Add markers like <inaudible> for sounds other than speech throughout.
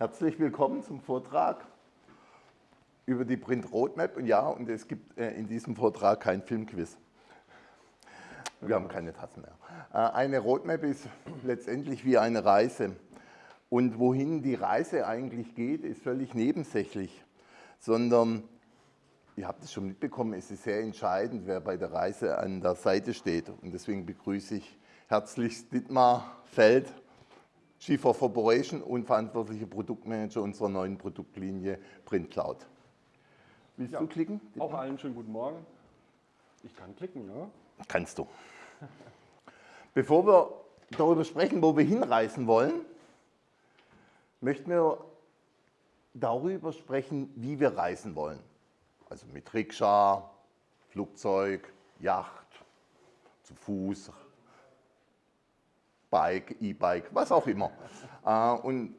Herzlich willkommen zum Vortrag über die Print Roadmap. Und ja, und es gibt äh, in diesem Vortrag kein Filmquiz. Wir haben keine Tassen mehr. Äh, eine Roadmap ist letztendlich wie eine Reise. Und wohin die Reise eigentlich geht, ist völlig nebensächlich, sondern, ihr habt es schon mitbekommen, es ist sehr entscheidend, wer bei der Reise an der Seite steht. Und deswegen begrüße ich herzlich Dietmar Feld, Chief of Operation und verantwortlicher Produktmanager unserer neuen Produktlinie Print Cloud. Willst ja, du klicken? Auch allen schönen guten Morgen. Ich kann klicken, ja? Kannst du. <laughs> Bevor wir darüber sprechen, wo wir hinreisen wollen, möchten wir darüber sprechen, wie wir reisen wollen. Also mit Rikscha, Flugzeug, Yacht, zu Fuß, Bike, E-Bike, was auch immer. Äh, und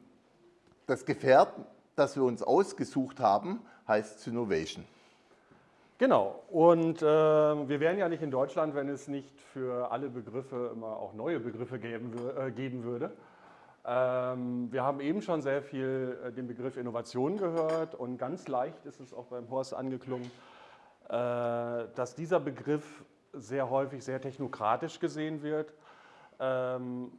das Gefährt, das wir uns ausgesucht haben, heißt Synovation. Genau, und äh, wir wären ja nicht in Deutschland, wenn es nicht für alle Begriffe immer auch neue Begriffe geben, äh, geben würde. Ähm, wir haben eben schon sehr viel äh, den Begriff Innovation gehört und ganz leicht ist es auch beim Horst angeklungen, äh, dass dieser Begriff sehr häufig sehr technokratisch gesehen wird ähm,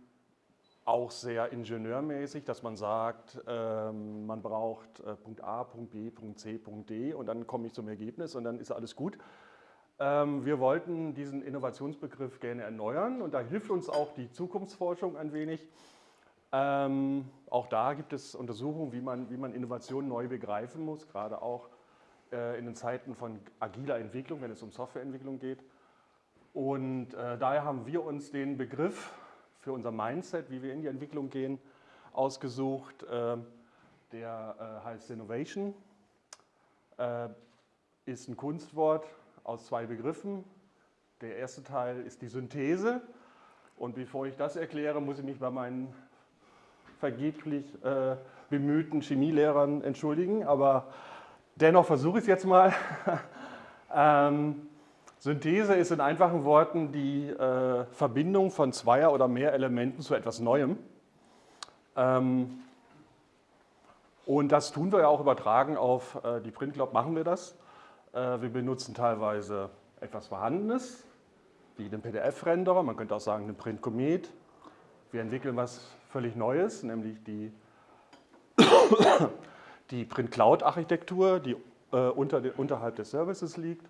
auch sehr ingenieurmäßig, dass man sagt, ähm, man braucht äh, Punkt A, Punkt B, Punkt C, Punkt D und dann komme ich zum Ergebnis und dann ist alles gut. Ähm, wir wollten diesen Innovationsbegriff gerne erneuern und da hilft uns auch die Zukunftsforschung ein wenig. Ähm, auch da gibt es Untersuchungen, wie man, wie man Innovation neu begreifen muss, gerade auch äh, in den Zeiten von agiler Entwicklung, wenn es um Softwareentwicklung geht. Und äh, daher haben wir uns den Begriff für unser Mindset, wie wir in die Entwicklung gehen, ausgesucht. Äh, der äh, heißt Innovation, äh, ist ein Kunstwort aus zwei Begriffen. Der erste Teil ist die Synthese. Und bevor ich das erkläre, muss ich mich bei meinen vergeblich äh, bemühten Chemielehrern entschuldigen. Aber dennoch versuche ich es jetzt mal. <laughs> ähm, Synthese ist in einfachen Worten die äh, Verbindung von zweier oder mehr Elementen zu etwas Neuem. Ähm, und das tun wir ja auch übertragen auf äh, die Printcloud, machen wir das. Äh, wir benutzen teilweise etwas Vorhandenes, wie den PDF-Renderer, man könnte auch sagen den Print Comet. Wir entwickeln was völlig Neues, nämlich die, <coughs> die Print Cloud-Architektur, die äh, unter, unterhalb des Services liegt.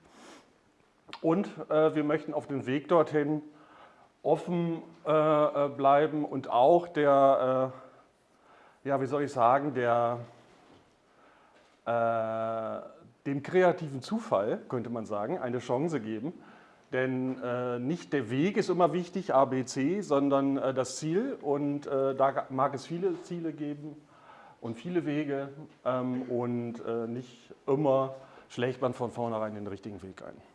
Und äh, wir möchten auf dem Weg dorthin offen äh, äh, bleiben und auch der, äh, ja, wie soll ich sagen, der, äh, dem kreativen Zufall, könnte man sagen, eine Chance geben. Denn äh, nicht der Weg ist immer wichtig, A, B, C, sondern das Ziel. Und da mag es viele Ziele geben und viele Wege. Ähm, und nicht immer schlägt man von vornherein den richtigen Weg ein.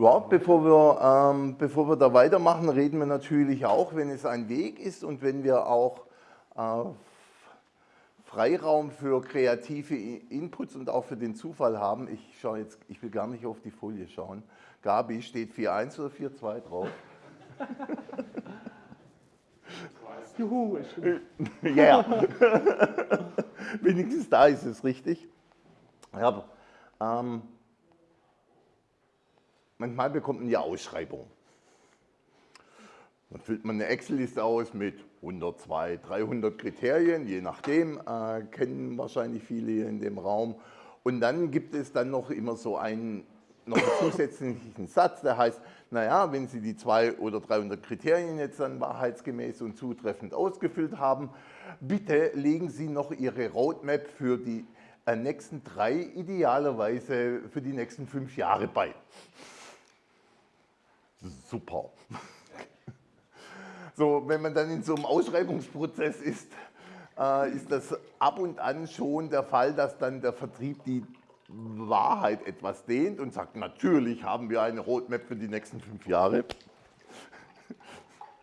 Ja, bevor wir, ähm, bevor wir da weitermachen, reden wir natürlich auch, wenn es ein Weg ist und wenn wir auch äh, Freiraum für kreative Inputs und auch für den Zufall haben. Ich schaue jetzt, ich will gar nicht auf die Folie schauen. Gabi, steht 4.1 oder 4.2 drauf? <laughs> Juhu, <laughs> Ja, yeah. <laughs> wenigstens da ist es richtig. Ja, ähm, Manchmal bekommt man ja Ausschreibungen. Dann füllt man eine Excel-Liste aus mit 100, 200, 300 Kriterien, je nachdem, äh, kennen wahrscheinlich viele hier in dem Raum. Und dann gibt es dann noch immer so einen, noch einen zusätzlichen Satz, der heißt, naja, wenn Sie die 200 oder 300 Kriterien jetzt dann wahrheitsgemäß und zutreffend ausgefüllt haben, bitte legen Sie noch Ihre Roadmap für die äh, nächsten drei, idealerweise für die nächsten fünf Jahre bei super. So, wenn man dann in so einem Ausschreibungsprozess ist, äh, ist das ab und an schon der Fall, dass dann der Vertrieb die Wahrheit etwas dehnt und sagt, natürlich haben wir eine Roadmap für die nächsten fünf Jahre.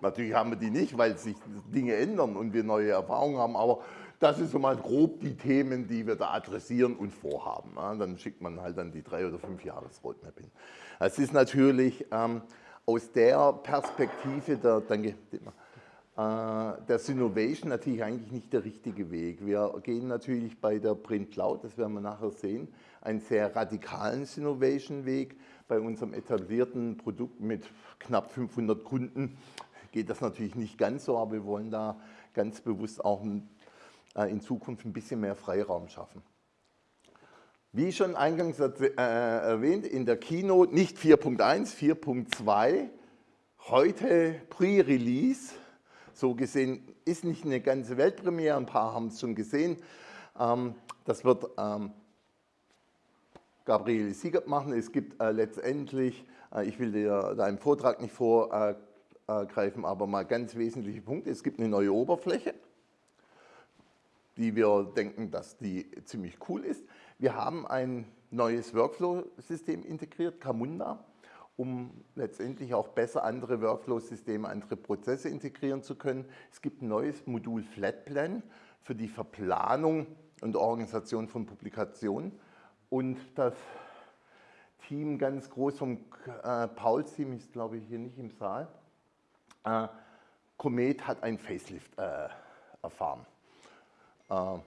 natürlich haben wir die nicht, weil sich Dinge ändern und wir neue Erfahrungen haben, aber das ist so mal grob die Themen, die wir da adressieren und vorhaben. Dann schickt man halt dann die drei oder fünf Jahres Roadmap hin. Es ist natürlich ähm, aus der Perspektive der, danke, der Synovation natürlich eigentlich nicht der richtige Weg. Wir gehen natürlich bei der Print Cloud, das werden wir nachher sehen, einen sehr radikalen Synovation-Weg. Bei unserem etablierten Produkt mit knapp 500 Kunden geht das natürlich nicht ganz so, aber wir wollen da ganz bewusst auch in Zukunft ein bisschen mehr Freiraum schaffen. Wie schon eingangs äh, erwähnt, in der Keynote nicht 4.1, 4.2, heute Pre-Release. So gesehen ist nicht eine ganze Weltpremiere, ein paar haben es schon gesehen. Ähm, das wird ähm, Gabriele Siegert machen. Es gibt äh, letztendlich, äh, ich will dir im Vortrag nicht vorgreifen, aber mal ganz wesentliche Punkte. Es gibt eine neue Oberfläche, die wir denken, dass die ziemlich cool ist. Wir haben ein neues Workflow-System integriert, Camunda, um letztendlich auch besser andere Workflow-Systeme, andere Prozesse integrieren zu können. Es gibt ein neues Modul Flatplan für die Verplanung und Organisation von Publikationen. Und das Team ganz groß vom äh, Pauls-Team ist, glaube ich, hier nicht im Saal. Äh, Comet hat ein Facelift äh, erfahren. Äh,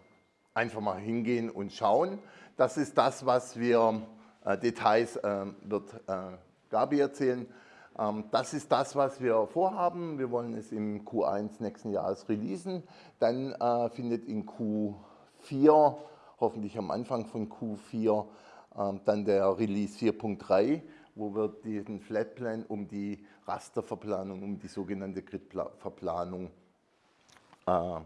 einfach mal hingehen und schauen. Das ist das, was wir, äh, Details äh, wird äh, Gabi erzählen. Ähm, das ist das, was wir vorhaben. Wir wollen es im Q1 nächsten Jahres releasen. Dann äh, findet in Q4, hoffentlich am Anfang von Q4, ähm, dann der Release 4.3, wo wir diesen Flatplan um die Rasterverplanung, um die sogenannte Gridverplanung äh, äh,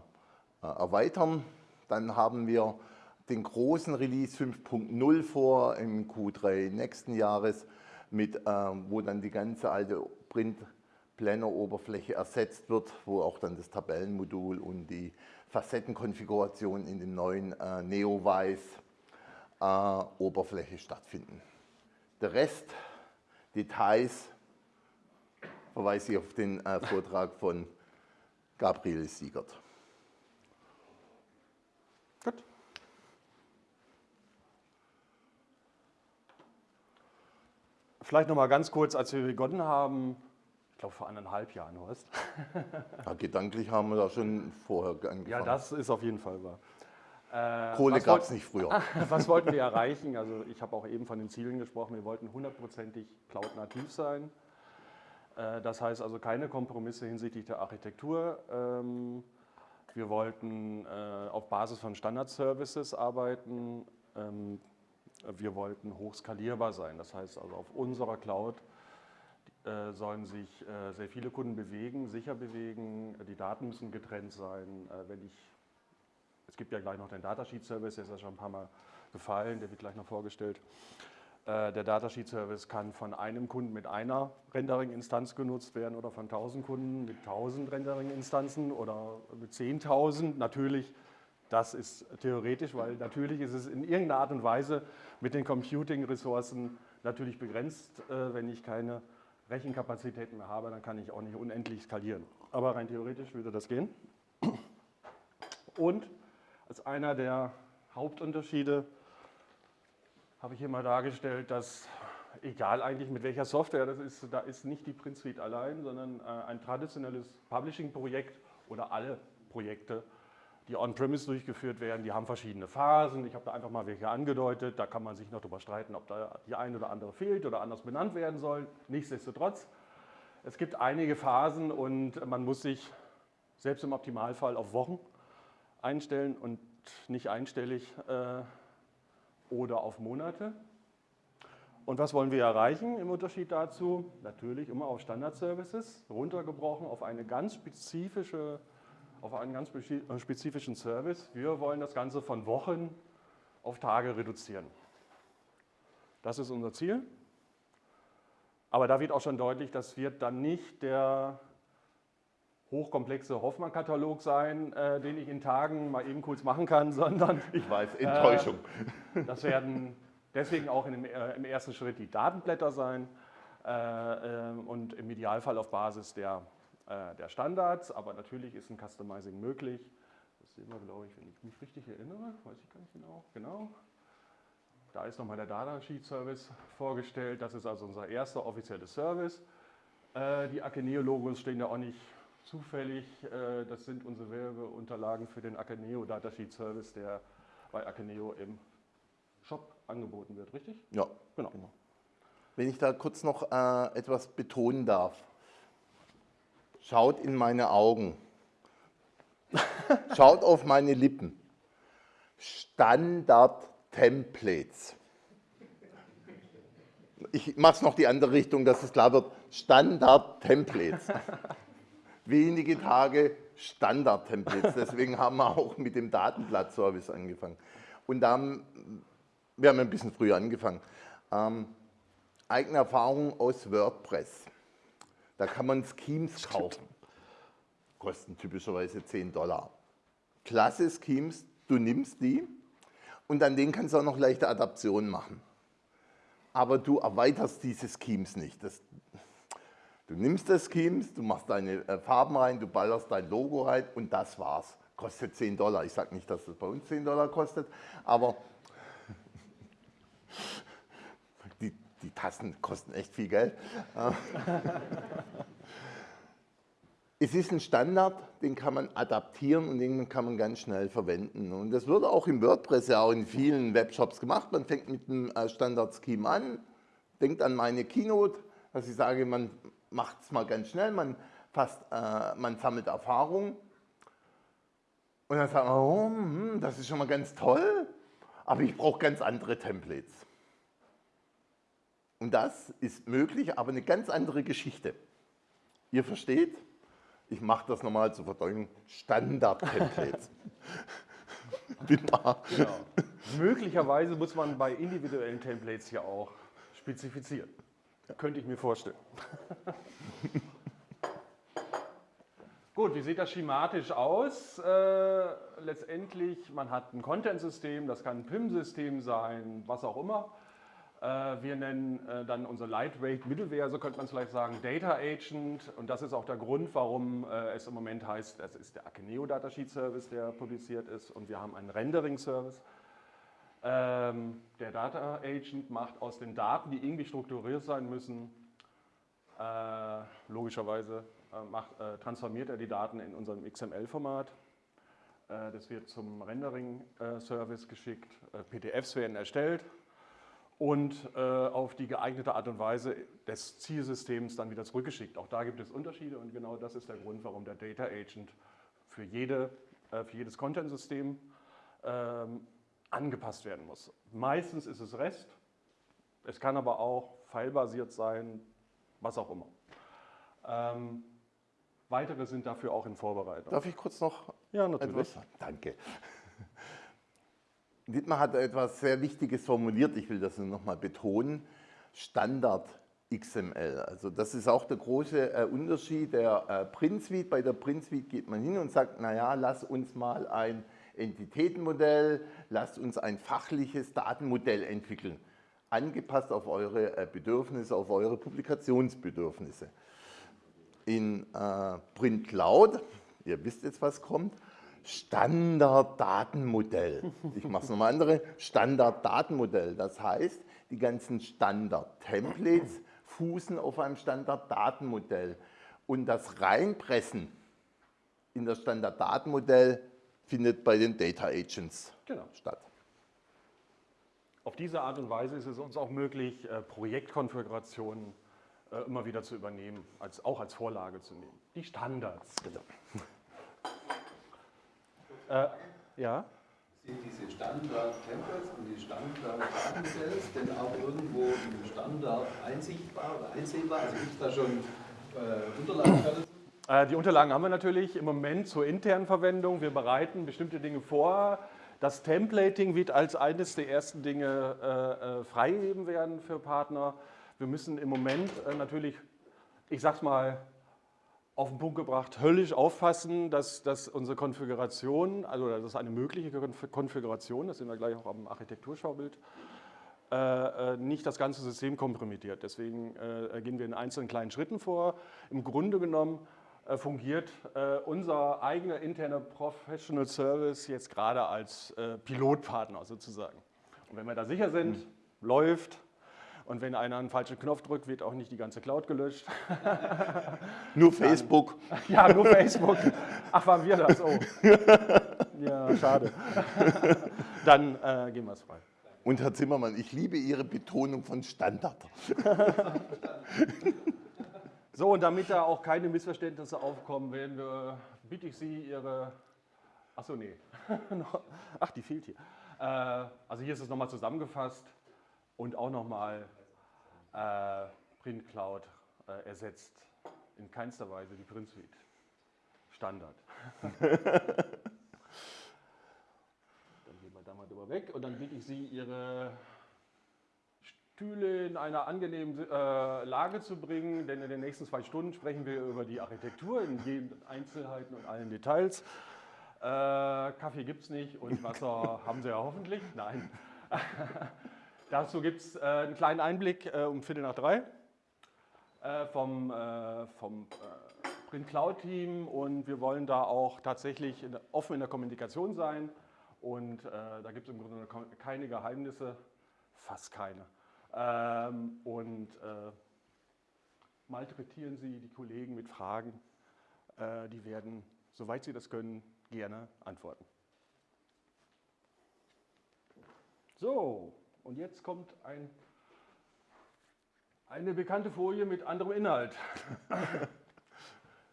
erweitern. Dann haben wir den großen Release 5.0 vor im Q3 nächsten Jahres, mit, äh, wo dann die ganze alte Print-Planner-Oberfläche ersetzt wird, wo auch dann das Tabellenmodul und die Facettenkonfiguration in dem neuen äh, Neowise-Oberfläche äh, stattfinden. Der Rest, Details, verweise ich auf den äh, Vortrag von Gabriel Siegert. Vielleicht noch mal ganz kurz, als wir begonnen haben, ich glaube vor anderthalb Jahren, Horst. Ja, gedanklich haben wir da schon vorher angefangen. Ja, das ist auf jeden Fall wahr. Äh, Kohle gab es nicht früher. <laughs> was wollten wir erreichen? Also ich habe auch eben von den Zielen gesprochen. Wir wollten hundertprozentig cloud-nativ sein. Äh, das heißt also keine Kompromisse hinsichtlich der Architektur. Ähm, wir wollten äh, auf Basis von Standard-Services arbeiten. Ähm, wir wollten hochskalierbar sein. Das heißt also auf unserer Cloud äh, sollen sich äh, sehr viele Kunden bewegen, sicher bewegen. Die Daten müssen getrennt sein. Äh, wenn ich, es gibt ja gleich noch den Datasheet-Service, der ist ja schon ein paar Mal gefallen, der wird gleich noch vorgestellt. Der Datasheet-Service kann von einem Kunden mit einer Rendering-Instanz genutzt werden oder von 1000 Kunden mit 1000 Rendering-Instanzen oder mit 10.000. Natürlich das ist theoretisch, weil natürlich ist es in irgendeiner Art und Weise mit den Computing-Ressourcen natürlich begrenzt. Äh, wenn ich keine Rechenkapazitäten mehr habe, dann kann ich auch nicht unendlich skalieren. Aber rein theoretisch würde das gehen. Und als einer der Hauptunterschiede habe ich hier mal dargestellt, dass egal eigentlich mit welcher Software das ist, da ist nicht die Print Suite allein, sondern äh, ein traditionelles Publishing-Projekt oder alle Projekte die on-premise durchgeführt werden, die haben verschiedene Phasen. Ich habe da einfach mal welche angedeutet. Da kann man sich noch darüber streiten, ob da die eine oder andere fehlt oder anders benannt werden soll. Nichtsdestotrotz, es gibt einige Phasen und man muss sich selbst im Optimalfall auf Wochen einstellen und nicht einstellig äh, oder auf Monate. Und was wollen wir erreichen im Unterschied dazu? Natürlich immer auf Standard-Services, runtergebrochen auf eine ganz spezifische auf einen ganz äh, spezifischen Service. Wir wollen das Ganze von Wochen auf Tage reduzieren. Das ist unser Ziel. Aber da wird auch schon deutlich, das wird dann nicht der hochkomplexe Hoffmann-Katalog sein, äh, den ich in Tagen mal eben kurz machen kann, <laughs> sondern... Ich weiß, Enttäuschung. Äh, das werden deswegen auch dem, äh, im ersten Schritt die Datenblätter sein äh, ähm, und im Idealfall auf Basis der äh, der Standards, aber natürlich ist ein Customizing möglich. Das sehen wir, glaube ich, wenn ich mich richtig erinnere, weiß ich gar nicht genau. Genau. Da ist nochmal der Datasheet Service vorgestellt. Das ist also unser erster offizieller Service. Äh, die Akeneo-Logos stehen ja auch nicht zufällig. Äh, das sind unsere Werbeunterlagen für den Akeneo Datasheet Service, der bei Akeneo im Shop angeboten wird, richtig? Ja, genau. genau. Wenn ich da kurz noch äh, etwas betonen darf. Schaut in meine Augen. Schaut auf meine Lippen. Standard-Templates. Ich mache es noch die andere Richtung, dass es klar wird. Standard-Templates. Wenige Tage Standard-Templates. Deswegen haben wir auch mit dem Datenblatt-Service angefangen. Und da haben wir haben ein bisschen früher angefangen. Ähm, eigene Erfahrung aus WordPress. Da kann man Schemes kaufen. Kosten typischerweise 10 Dollar. Klasse Schemes, du nimmst die und an denen kannst du auch noch leichte Adaptionen machen. Aber du erweiterst diese Schemes nicht. Das, du nimmst das Schemes, du machst deine äh, Farben rein, du ballerst dein Logo rein und das war's. Kostet 10 Dollar. Ich sage nicht, dass das bei uns 10 Dollar kostet, aber Tassen kosten echt viel Geld. <laughs> es ist ein Standard, den kann man adaptieren und den kann man ganz schnell verwenden. Und das wird auch im WordPress ja auch in vielen Webshops gemacht. Man fängt mit einem äh, Standard-Scheme an, denkt an meine Keynote, dass ich sage, man macht es mal ganz schnell, man, fasst, äh, man sammelt Erfahrung. Und dann sagt man, oh, hm, das ist schon mal ganz toll, aber ich brauche ganz andere Templates. Und das ist möglich, aber eine ganz andere Geschichte. Ihr versteht? Ich mache das nochmal zur Verdeutung. Standard-Templates. <laughs> genau. Möglicherweise muss man bei individuellen Templates ja auch spezifizieren. Ja. Könnte ich mir vorstellen. <laughs> Gut, wie sieht das schematisch aus? Äh, letztendlich, man hat ein Content-System, das kann ein PIM-System sein, was auch immer. Äh, wir nennen äh, dann unser Lightweight Middleware, so könnte man es vielleicht sagen, Data Agent. Und das ist auch der Grund, warum äh, es im Moment heißt, es ist der Akeneo Datasheet Service, der publiziert ist. Und wir haben einen Rendering Service. Ähm, der Data Agent macht aus den Daten, die irgendwie strukturiert sein müssen, logischerweise macht, transformiert er die Daten in unserem XML-Format. Das wird zum Rendering-Service geschickt. PDFs werden erstellt und äh, auf die geeignete Art und Weise des Zielsystems dann wieder zurückgeschickt. Auch da gibt es Unterschiede und genau das ist der Grund, warum der Data Agent für, jede, äh, für jedes Content-System ähm, angepasst werden muss. Meistens ist es REST, es kann aber auch filebasiert sein, was auch immer. Ähm, weitere sind dafür auch in Vorbereitung. Darf ich kurz noch ja, natürlich. etwas? Danke. Dietmar hat etwas sehr Wichtiges formuliert, ich will das nochmal betonen, Standard XML. Also das ist auch der große äh, Unterschied der äh, Print Suite. Bei der Print Suite geht man hin und sagt, naja, lass uns mal ein Entitätenmodell, lasst uns ein fachliches Datenmodell entwickeln, angepasst auf eure äh, Bedürfnisse, auf eure Publikationsbedürfnisse. In äh, Print Cloud, ihr wisst jetzt, was kommt, Standarddatenmodell. Ich mache es nochmal andere. Standarddatenmodell. Das heißt, die ganzen Standard-Templates fußen auf einem Standarddatenmodell. Und das Reinpressen in das Standarddatenmodell findet bei den Data Agents genau. statt. Auf diese Art und Weise ist es uns auch möglich, äh, Projektkonfigurationen äh, immer wieder zu übernehmen, als, auch als Vorlage zu nehmen. Die Standards. Genau. Äh, ja. Sind diese Standard-Templates und die Standard-Datencells denn auch irgendwo im Standard einsichtbar oder einsehbar? Also gibt es da schon äh, Unterlagen dazu? Äh, die Unterlagen haben wir natürlich im Moment zur internen Verwendung. Wir bereiten bestimmte Dinge vor. Das Templating wird als eines der ersten Dinge äh, äh freigegeben werden für Partner. Wir müssen im Moment äh, natürlich, ich sag's mal, auf den Punkt gebracht, höllisch aufpassen, dass, dass unsere Konfiguration, also das ist eine mögliche Konfiguration, das sehen wir gleich auch am Architekturschaubild, äh, äh, nicht das ganze System kompromittiert. Deswegen äh, gehen wir in einzelnen kleinen Schritten vor. Im Grunde genommen äh, fungiert unser eigener interner Professional Service jetzt gerade als Pilotpartner sozusagen. Und wenn wir da sicher sind, mhm. läuft, Und wenn einer einen falschen Knopf drückt, wird auch nicht die ganze Cloud gelöscht. <laughs> Nur Facebook. <laughs> Ja, nur Facebook. Ach, waren wir das? Oh. <laughs> Ja, schade. Dann äh, gehen wir es frei. Und Herr Zimmermann, ich liebe Ihre Betonung von Standard. So, und damit da auch keine Missverständnisse aufkommen, werden wir, bitte ich Sie, Ihre. Achso, nee. Ach, die fehlt hier. Äh, also hier ist es nochmal zusammengefasst und auch nochmal äh, Print Cloud äh, ersetzt in keinster Weise die Print Suite. Standard. <laughs> dann gehen wir da mal drüber weg und dann bitte ich Sie, Ihre Stühle in einer angenehmen äh, Lage zu bringen, denn in den nächsten zwei Stunden sprechen wir über die Architektur in jeden Einzelheiten und allen Details. Äh, Kaffee gibt es nicht und Wasser <laughs> haben Sie ja hoffentlich. Nein. <laughs> Dazu gibt es äh, einen kleinen Einblick äh, um Viertel nach drei äh, vom, äh, vom Print Cloud Team und wir wollen da auch tatsächlich in, offen in der Kommunikation sein und da gibt es im Grunde keine Geheimnisse, fast keine. Ähm, und äh, malträtieren Sie die Kollegen mit Fragen. Äh, die werden, soweit Sie das können, gerne antworten. So, und jetzt kommt ein, eine bekannte Folie mit anderem Inhalt.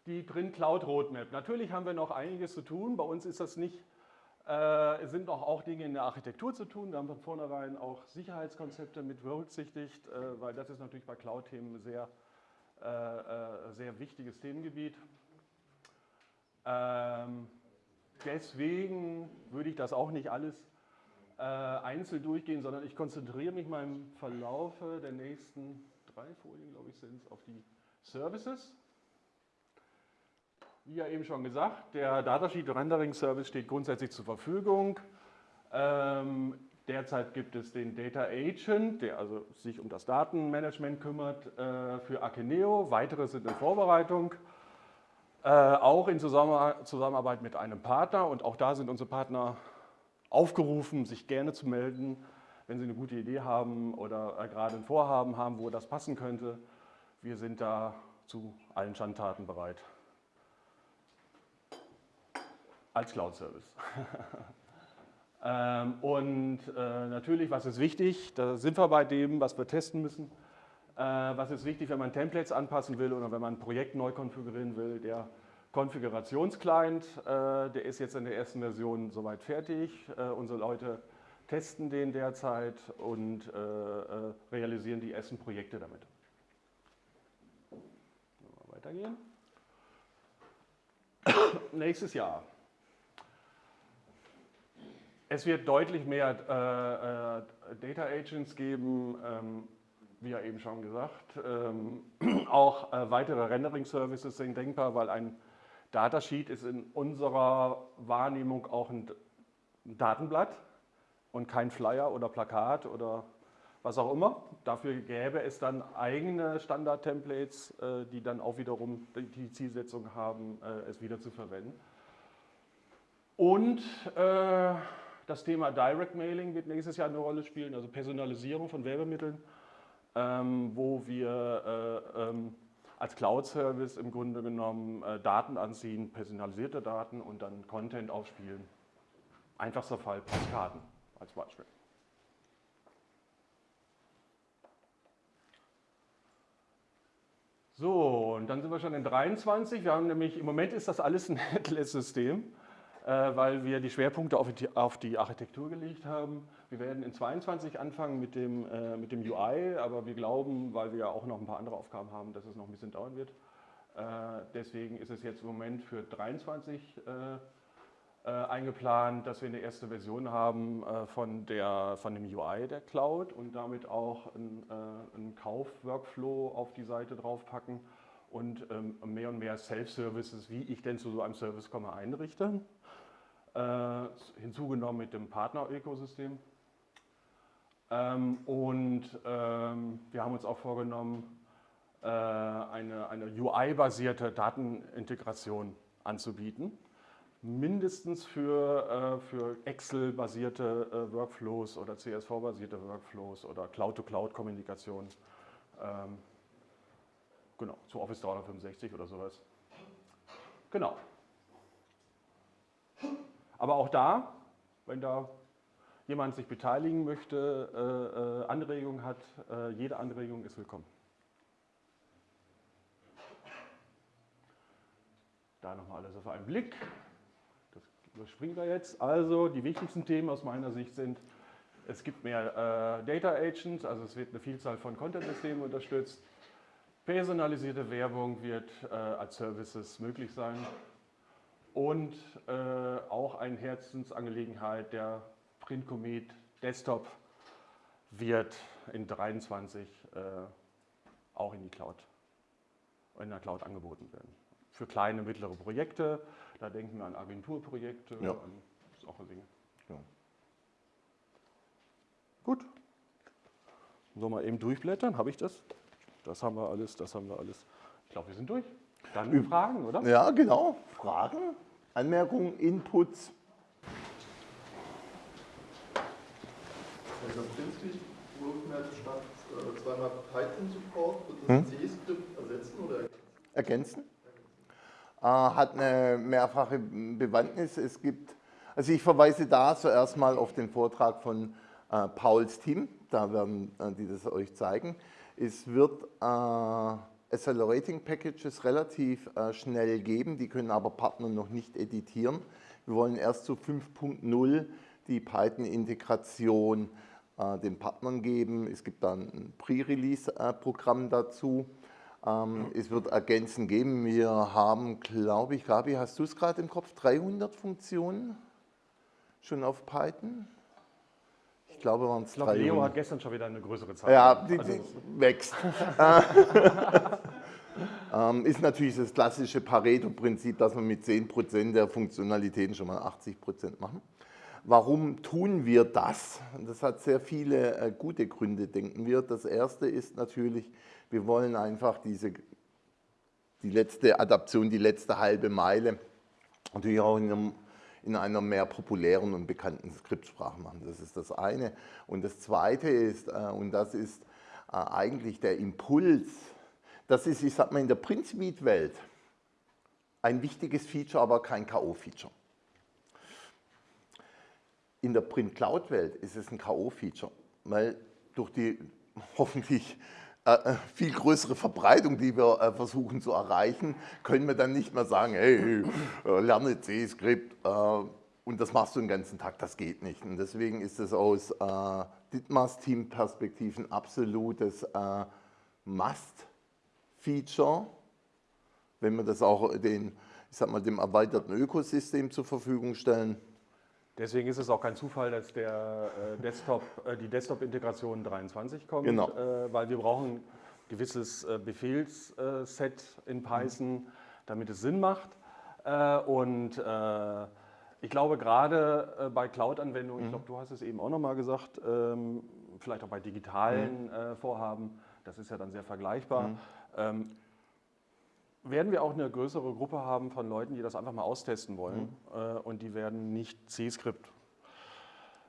die Print Cloud Roadmap. Natürlich haben wir noch einiges zu tun. Bei uns ist das nicht äh, sind auch, auch Dinge in der Architektur zu tun. Wir haben von vornherein auch Sicherheitskonzepte mit berücksichtigt, äh, weil das ist natürlich bei Cloud-Themen ein sehr, äh, sehr wichtiges Themengebiet. Ähm, deswegen würde ich das auch nicht alles einzeln durchgehen, sondern ich konzentriere mich mal im Verlaufe der nächsten drei Folien, glaube ich, sind es, auf die Services. Wie ja eben schon gesagt, der Datasheet Rendering Service steht grundsätzlich zur Verfügung. Ähm, derzeit gibt es den Data Agent, der also sich um das Datenmanagement kümmert äh, für Akeneo. Weitere sind in Vorbereitung, äh, auch in Zusammenarbeit mit einem Partner. Und auch da sind unsere Partner aufgerufen, sich gerne zu melden, wenn sie eine gute Idee haben oder gerade ein Vorhaben haben, wo das passen könnte. Wir sind da zu allen Schandtaten bereit als Cloud-Service. <laughs> ähm, und äh, natürlich, was ist wichtig? Da sind wir bei dem, was wir testen müssen. Äh, was ist wichtig, wenn man Templates anpassen will oder wenn man ein Projekt neu konfigurieren will? Der Konfigurationsclient, äh, der ist jetzt in der ersten Version soweit fertig. Äh, unsere Leute testen den derzeit und äh, realisieren die ersten Projekte damit. Weitergehen. <coughs> Nächstes Jahr. Es wird deutlich mehr Data Agents geben, ähm, wie ja eben schon gesagt. Ähm, <coughs> auch weitere Rendering-Services sind denkbar, weil ein Datasheet ist in unserer Wahrnehmung auch ein, Datenblatt und kein Flyer oder Plakat oder was auch immer. Dafür gäbe es dann eigene Standard-Templates, äh, die dann auch wiederum die Zielsetzung haben, äh, es wieder zu verwenden. Und äh, das Thema Direct Mailing wird nächstes Jahr eine Rolle spielen, also Personalisierung von Werbemitteln, ähm, wo wir äh, ähm, als Cloud-Service im Grunde genommen äh, Daten anziehen, personalisierte Daten und dann Content aufspielen. Einfachster Fall, Postkarten als Beispiel. So, und dann sind wir schon in 23. Wir haben nämlich, im Moment ist das alles ein <laughs> Headless-System. Äh, weil wir die Schwerpunkte auf die, Architektur gelegt haben. Wir werden in 22 anfangen mit dem, äh, mit dem UI, aber wir glauben, weil wir ja auch noch ein paar andere Aufgaben haben, dass es noch ein bisschen dauern wird. Äh, deswegen ist es jetzt im Moment für 23 äh, äh, eingeplant, dass wir eine erste Version haben äh, von, der, von dem UI der Cloud und damit auch einen Kauf-Workflow auf die Seite draufpacken und ähm, mehr und mehr Self-Services, wie ich denn zu so einem Service komme, einrichte äh, hinzugenommen mit dem Partner-Ökosystem. Ähm, und ähm, wir haben uns auch vorgenommen, äh, eine, eine UI-basierte Datenintegration anzubieten. mindestens für, äh, für Excel-basierte äh, Workflows oder CSV-basierte Workflows oder Cloud-to-Cloud-Kommunikation. Ähm, genau, zu Office 365 oder sowas. Genau. Aber auch da, wenn da jemand sich beteiligen möchte, äh, äh, Anregungen hat, äh, jede Anregung ist willkommen. Da nochmal alles auf einen Blick. Das überspringen wir jetzt. Also die wichtigsten Themen aus meiner Sicht sind, es gibt mehr äh, Data Agents, also es wird eine Vielzahl von Content-Systemen unterstützt. Personalisierte Werbung wird äh, als Services möglich sein. Und äh, auch eine Herzensangelegenheit der Printcomet Desktop wird in 23 äh, auch in die Cloud, in der Cloud angeboten werden. Für kleine, mittlere Projekte, da denken wir an Agenturprojekte, Ja. an solche Dinge. Ja. Gut. So mal eben durchblättern, habe ich das? Das haben wir alles, das haben wir alles. Ich glaube, wir sind durch. Dann Üb- Fragen, oder? Ja, genau. Fragen, Anmerkungen, Inputs. Also künstlich Roadmap statt zweimal Python Support, wird Hm? das C-Skript ersetzen oder ergänzen. Äh, hat eine mehrfache Bewandtnis. Es gibt, also ich verweise da zuerst mal auf den Vortrag von äh, Pauls Team, da werden äh, die das euch zeigen. Es wird äh, Accelerating Packages relativ äh, schnell geben, die können aber Partner noch nicht editieren. Wir wollen erst zu 5.0 die Python-Integration äh, den Partnern geben. Es gibt dann ein Pre-Release-Programm dazu. Ähm, es wird Ergänzen geben. Wir haben, glaube ich, Gabi, hast du es gerade im Kopf, 300 Funktionen schon auf Python? Ich glaube, waren es 300. Leo hat gestern schon wieder eine größere Zahl. Ja, die, Also, die wächst. <laughs> <laughs> ähm, ist natürlich das klassische Pareto-Prinzip, dass wir mit 10% der Funktionalitäten schon mal 80% machen. Warum tun wir das? Das hat sehr viele äh, gute Gründe, denken wir. Das erste ist natürlich, wir wollen einfach diese, die letzte Adaption, die letzte halbe Meile natürlich auch in, einem, in einer mehr populären und bekannten Skriptsprache machen. Das ist das eine. Und das zweite ist, äh, und das ist äh, eigentlich der Impuls, das ist, ich sag mal, in der Print-Suite-Welt ein wichtiges Feature, aber kein K.O.-Feature. In der Print-Cloud-Welt ist es ein K.O.-Feature, weil durch die <laughs> hoffentlich viel größere Verbreitung, die wir äh, versuchen zu erreichen, können wir dann nicht mehr sagen, hey, äh, lerne C-Skript äh, und das machst du den ganzen Tag, das geht nicht. Und deswegen ist es aus äh, Dietmars Team-Perspektive ein absolutes äh, Must-Feature, wenn wir das auch den, ich sag mal, dem erweiterten Ökosystem zur Verfügung stellen. Deswegen ist es auch kein Zufall, dass der, äh, Desktop, äh, die Desktop-Integration 23 kommt, Genau. äh, weil wir brauchen ein gewisses äh, Befehlsset in Python, damit es Sinn macht. Äh, und äh, ich glaube, gerade äh, bei Cloud-Anwendungen, ich glaube, du hast es eben auch nochmal gesagt, ähm, vielleicht auch bei digitalen äh, Vorhaben, das ist ja dann sehr vergleichbar, ähm, werden wir auch eine größere Gruppe haben von Leuten, die das einfach mal austesten wollen. Äh, und die werden nicht C-Skript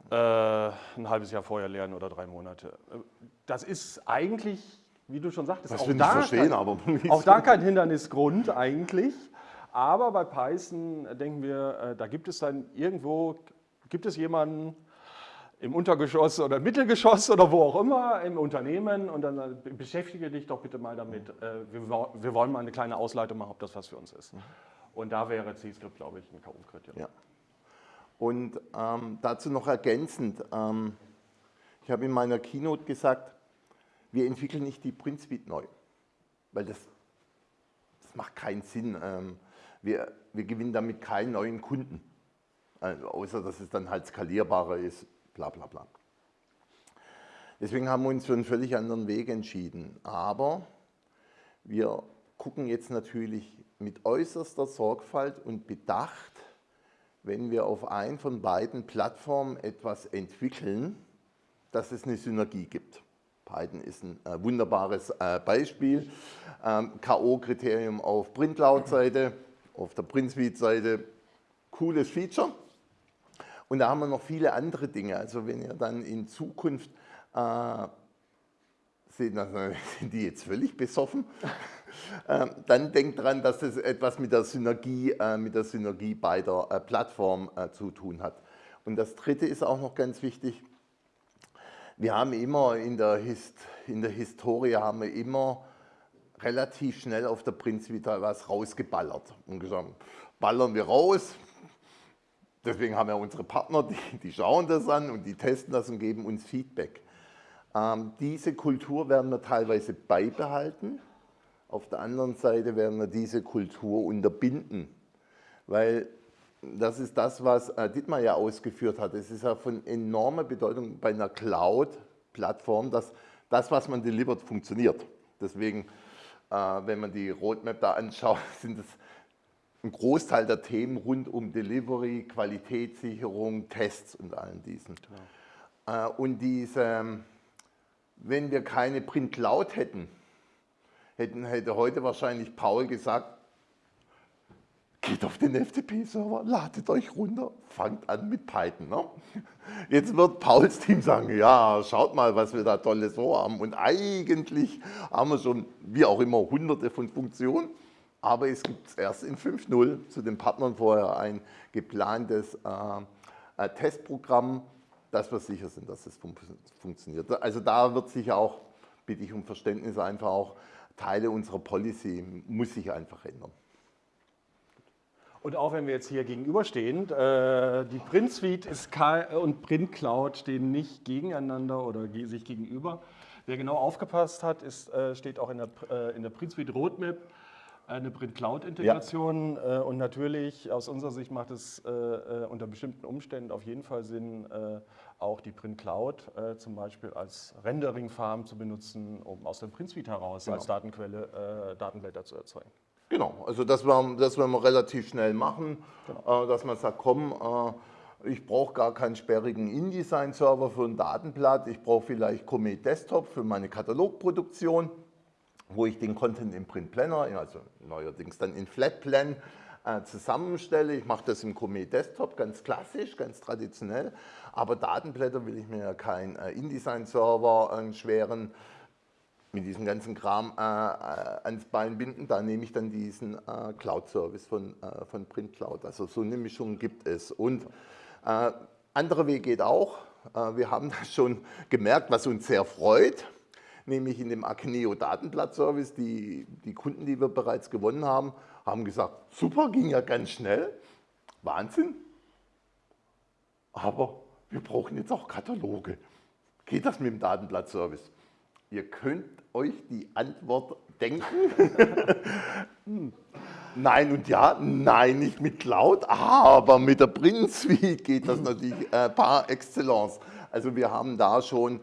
äh, ein halbes Jahr vorher lernen oder drei Monate. Äh, Das ist eigentlich, wie du schon sagtest, Das auch da verstehen, kein- aber <laughs> auch da kein Hindernisgrund eigentlich. Aber bei Python denken wir, da gibt es dann irgendwo, gibt es jemanden im Untergeschoss oder im Mittelgeschoss oder wo auch immer im Unternehmen und dann äh, beschäftige dich doch bitte mal damit. äh, Wir, wo- wir wollen mal eine kleine Ausleitung machen, ob das was für uns ist. Und da wäre C-Script, glaube ich, ein K.O.-Kriterium. Ja. Und ähm, dazu noch ergänzend, ähm, ich habe in meiner Keynote gesagt, wir entwickeln nicht die Print neu, weil das, das macht keinen Sinn. Ähm, wir, wir gewinnen damit keinen neuen Kunden, also, außer dass es dann halt skalierbarer ist, bla bla bla. Deswegen haben wir uns für einen völlig anderen Weg entschieden. Aber wir gucken jetzt natürlich mit äußerster Sorgfalt und Bedacht, wenn wir auf ein von beiden Plattformen etwas entwickeln, dass es eine Synergie gibt. Python ist ein äh, wunderbares äh, Beispiel. Ähm, K.O.-Kriterium auf Print-Cloud-Seite, auf der Print-Suite-Seite, cooles Feature. Und da haben wir noch viele andere Dinge. Also wenn ihr dann in Zukunft äh, seht, <laughs> sind die jetzt völlig besoffen, <laughs> äh, dann denkt dran, dass das etwas mit der Synergie, äh, mit der Synergie beider äh, Plattformen äh, zu tun hat. Und das Dritte ist auch noch ganz wichtig. Wir haben immer in der, Hist in der Historie haben wir immer relativ schnell auf der Prinzvita was rausgeballert und gesagt, ballern wir raus, Deswegen haben wir unsere Partner, die, die, schauen das an und die testen das und geben uns Feedback. Ähm, diese Kultur werden wir teilweise beibehalten. Auf der anderen Seite werden wir diese Kultur unterbinden, weil das ist das, was äh, Dietmar ja ausgeführt hat. Es ist ja von enormer Bedeutung bei einer Cloud-Plattform, dass das, was man delivert, funktioniert. Deswegen, äh, wenn man die Roadmap da anschaut, <laughs> sind es ein Großteil der Themen rund um Delivery, Qualitätssicherung, Tests und allen diesen. Genau. Äh, und diese, wenn wir keine Print Cloud hätten, hätten, hätte heute wahrscheinlich Paul gesagt, geht auf den FTP-Server, ladet euch runter, fangt an mit Python. Ne? Jetzt wird Pauls Team sagen, ja, schaut mal, was wir da tolles vorhaben. Und eigentlich haben wir schon, wie auch immer, hunderte von Funktionen aber es gibt erst in 5.0 zu den Partnern vorher ein geplantes äh, Testprogramm, dass wir sicher sind, dass es fun funktioniert. Also da wird sich auch, bitte ich um Verständnis, einfach auch Teile unserer Policy muss sich einfach ändern. Und auch wenn wir jetzt hier gegenüberstehen, äh, die Print Suite ist und Print Cloud stehen nicht gegeneinander oder sich gegenüber. Wer genau aufgepasst hat, ist, äh, steht auch in der, äh, in der Print Suite Roadmap, eine Print-Cloud-Integration ja. äh, und natürlich aus unserer Sicht macht es äh, äh, unter bestimmten Umständen auf jeden Fall Sinn, äh, auch die Print-Cloud äh, zum Beispiel als Rendering-Farm zu benutzen, um aus dem Print-Suite heraus genau. als Datenquelle Datenblätter zu erzeugen. Genau, also das werden, das wir relativ schnell machen, genau. dass man sagt, komm, ich brauche gar keinen sperrigen InDesign-Server für ein Datenblatt, ich brauche vielleicht Comet Desktop für meine Katalogproduktion wo ich den Content im Print Planner, also neuerdings dann in Flatplan, äh, zusammenstelle. Ich mache das im Comet Desktop, ganz klassisch, ganz traditionell. Aber Datenblätter will ich mir ja keinen äh, InDesign-Server, einen schweren, mit diesem ganzen Kram äh, äh, ans Bein binden. Da nehme ich dann diesen äh, Cloud-Service von, äh, von Print Cloud. Also so eine Mischung gibt es. Und äh, andere Weg geht auch. wir haben das schon gemerkt, was uns sehr freut nämlich in dem Akeneo Datenblatt-Service. Die, die Kunden, die wir bereits gewonnen haben, haben gesagt, super, ging ja ganz schnell, Wahnsinn, aber wir brauchen jetzt auch Kataloge. Geht das mit dem Datenblatt-Service? Ihr könnt euch die Antwort denken. <laughs> nein und ja, nein, nicht mit Cloud, aber mit der Print Suite geht das natürlich äh, par excellence. Also wir haben da schon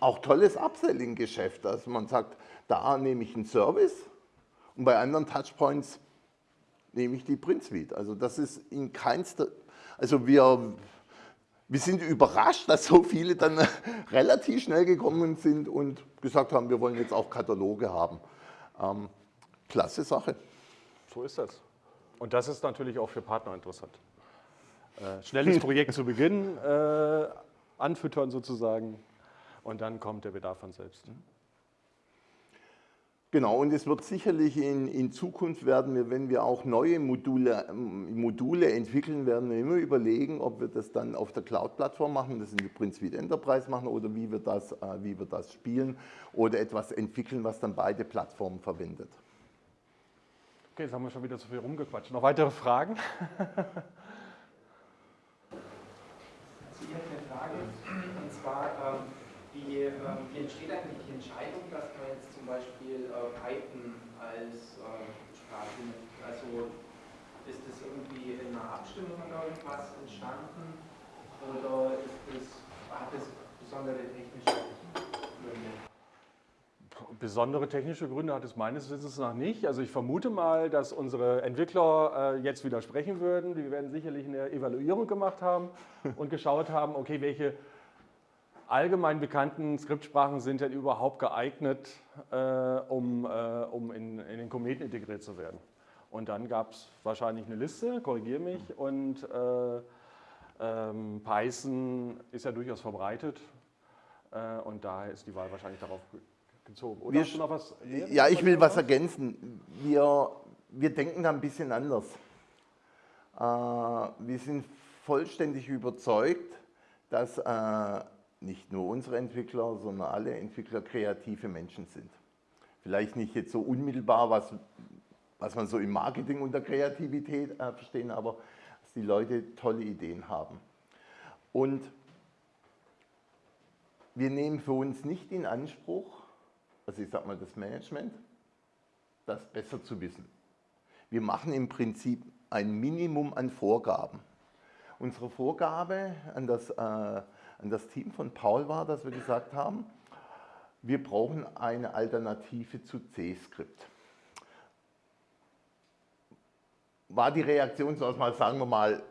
auch tolles Upselling-Geschäft. Also man sagt, da nehme ich einen Service und bei anderen Touchpoints nehme ich die Print Suite. Also das ist in keinster, also wir, wir sind überrascht, dass so viele dann <laughs> relativ schnell gekommen sind und gesagt haben, wir wollen jetzt auch Kataloge haben. Ähm, klasse Sache. So ist das. Und das ist natürlich auch für Partner interessant. Äh, schnelles Projekt zu Beginn äh, anfüttern sozusagen, und dann kommt der Bedarf von selbst. Genau, und es wird sicherlich in, in Zukunft werden wir, wenn wir auch neue Module, Module entwickeln, werden wir immer überlegen, ob wir das dann auf der Cloud-Plattform machen, das in die Print Enterprise machen oder wie wir, das, äh, wie wir das spielen oder etwas entwickeln, was dann beide Plattformen verwendet. Okay, jetzt haben wir schon wieder zu viel rumgequatscht. Noch weitere Fragen? Ich habe eine Frage, und zwar, wie, äh, wie entsteht eigentlich die Entscheidung, dass man jetzt zum Beispiel äh, Python als äh, Sprache nimmt? Also ist das irgendwie in einer Abstimmung oder irgendwas entstanden oder ist das, hat das besondere technische Gründe? Besondere technische Gründe hat es meines Wissens noch nicht. Also ich vermute mal, dass unsere Entwickler äh, jetzt widersprechen würden. Die werden sicherlich eine Evaluierung gemacht haben und geschaut haben, okay, welche allgemein bekannten Skriptsprachen sind denn überhaupt geeignet, äh, um, äh, um in, in, den Kometen integriert zu werden? Und dann gab es wahrscheinlich eine Liste, korrigiere mich, und äh, ähm, Python ist ja durchaus verbreitet äh, und daher ist die Wahl wahrscheinlich darauf gezogen. Oder Wir noch was? Ja, ich will was ergänzen. Wir, wir denken da ein bisschen anders. Äh, wir sind vollständig überzeugt, dass äh, nicht nur unsere Entwickler, sondern alle Entwickler kreative Menschen sind. Vielleicht nicht jetzt so unmittelbar, was, was man so im Marketing unter Kreativität äh, verstehen, aber dass die Leute tolle Ideen haben. Und wir nehmen für uns nicht in Anspruch, also ich sage mal das Management, das besser zu wissen. Wir machen im Prinzip ein Minimum an Vorgaben. Unsere Vorgabe an das, äh, an das Team von Paul war, dass wir gesagt haben, wir brauchen eine Alternative zu C-Skript. War die Reaktion, so mal, sagen wir mal,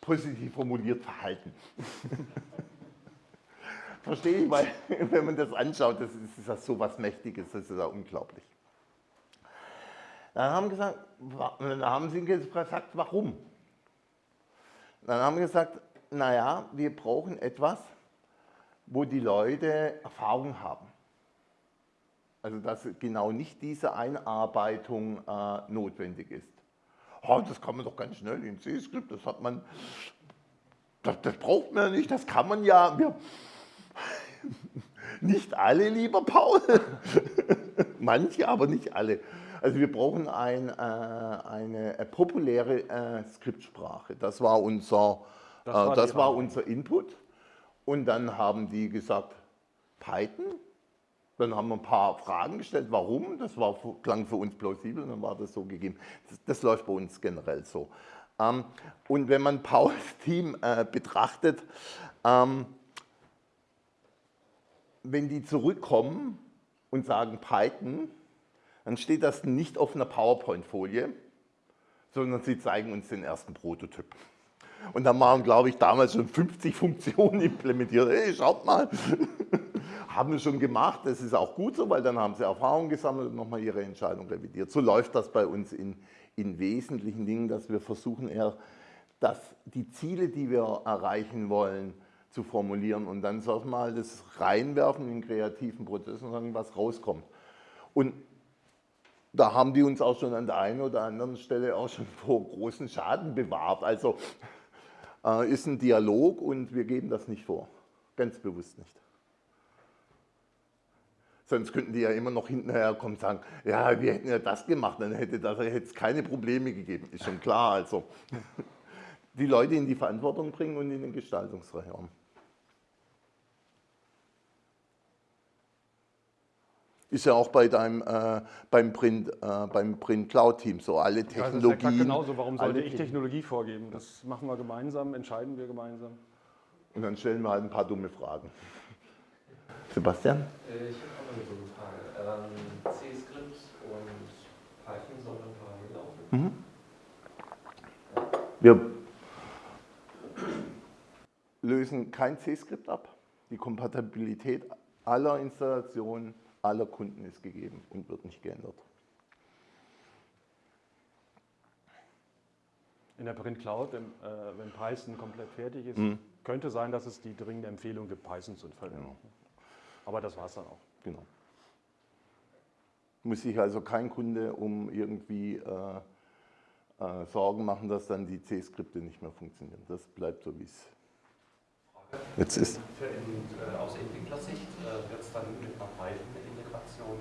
positiv formuliert verhalten. <laughs> Verstehe ich, weil <laughs> wenn man das anschaut, das ist, das so was Mächtiges, das ist ja unglaublich. Dann haben, gesagt, dann haben sie gesagt, warum? Dann haben wir gesagt, naja, wir brauchen etwas, wo die Leute Erfahrung haben. Also dass genau nicht diese Einarbeitung äh, notwendig ist. Oh, das kann man doch ganz schnell in C-Skript, das hat man, das, das, braucht man ja nicht, das kann man ja. Wir, <laughs> nicht alle, lieber Paul. <laughs> Manche, aber nicht alle. Also wir brauchen ein, äh, eine, eine, populäre äh, Skriptsprache. Das war unser, das war, äh, das war unser Input. Und dann haben die gesagt, Python. Dann haben wir ein paar Fragen gestellt, warum. Das war, klang für uns plausibel dann war das so gegeben. Das, das läuft bei uns generell so. Ähm, und wenn man Pauls <laughs> Team äh, betrachtet, ähm, wenn die zurückkommen und sagen Python, dann steht das nicht auf einer PowerPoint-Folie, sondern sie zeigen uns den ersten Prototyp. Und da waren, glaube ich, damals schon 50 <laughs> Funktionen implementiert. Hey, schaut mal, <laughs> haben wir schon gemacht. Das ist auch gut so, weil dann haben sie Erfahrung gesammelt und nochmal ihre Entscheidung revidiert. So läuft das bei uns in, in wesentlichen Dingen, dass wir versuchen eher, dass die Ziele, die wir erreichen wollen, zu formulieren und dann sag mal das reinwerfen in kreativen Prozess und sagen, was rauskommt. Und da haben die uns auch schon an der einen oder anderen Stelle auch schon vor großen Schaden bewahrt. Also äh, ist ein Dialog und wir geben das nicht vor. Ganz bewusst nicht. Sonst könnten die ja immer noch hinterher kommen und sagen, ja, wir hätten ja das gemacht, dann hätte es keine Probleme gegeben. Ist schon klar. Also <laughs> die Leute in die Verantwortung bringen und in den Gestaltungsraum. Ist ja auch bei deinem, äh, beim, Print, äh, beim Print Cloud Team so. Alle Technologien. Ja, das ist ja genauso. Warum sollte ich Technologie vorgeben? Das machen wir gemeinsam, entscheiden wir gemeinsam. Und dann stellen wir halt ein paar dumme Fragen. <laughs> Sebastian? Äh, ich habe auch eine dumme Frage. Ähm, C-Script und Python sollen parallel laufen? Mhm. Wir lösen kein C-Skript ab. Die Kompatibilität aller Installationen aller Kunden ist gegeben und wird nicht geändert. In der Print Cloud, wenn, äh, wenn Python komplett fertig ist, mhm. könnte sein, dass es die dringende Empfehlung gibt, Python zu verwenden. Genau. Aber das war es dann auch. Genau. Muss sich also kein Kunde um irgendwie äh, äh, Sorgen machen, dass dann die C-Skripte nicht mehr funktionieren. Das bleibt so, wie es jetzt ist. Äh, aus Entwicklersicht äh, wird es dann mit einer Python-Integration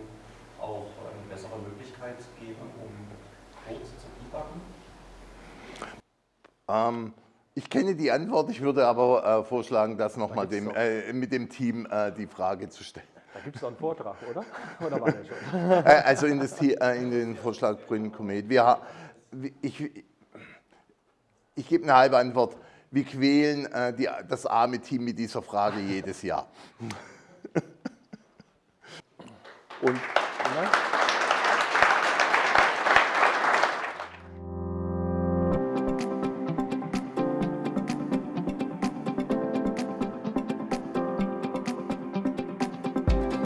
auch eine bessere Möglichkeit geben, um Code zu debuggen? Ähm, ich kenne die Antwort, ich würde aber äh, vorschlagen, das nochmal dem, äh, mit dem Team äh, die Frage zu stellen. Da gibt es doch einen Vortrag, oder? Oder war der schon? Äh, also in, das, äh, in den Vorschlag Grünen Komet. Wir, ich ich gebe eine halbe Antwort wir quälen äh, die, das arme Team mit dieser Frage jedes Jahr. <laughs> Und